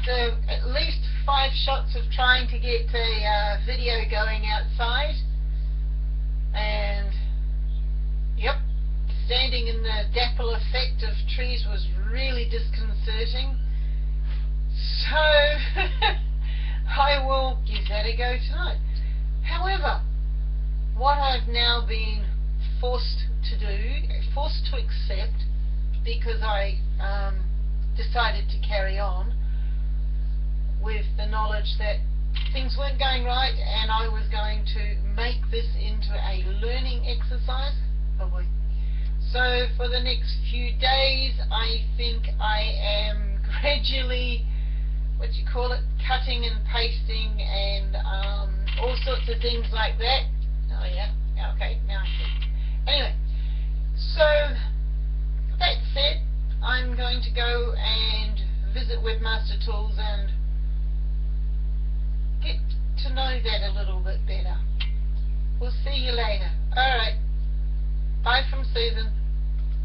after at least five shots of trying to get a uh, video going outside, and yep, standing in the dapple effect of trees was really disconcerting. So I will give that a go tonight. However, what I've now been forced to do, forced to accept, because I um, decided to carry on that things weren't going right and I was going to make this into a learning exercise. Oh boy. So for the next few days I think I am gradually what you call it, cutting and pasting and um, all sorts of things like that. Oh yeah, okay, now I see. Anyway, so that said, I'm going to go and visit Webmaster Tools and know that a little bit better. We'll see you later. Alright. Bye from Susan.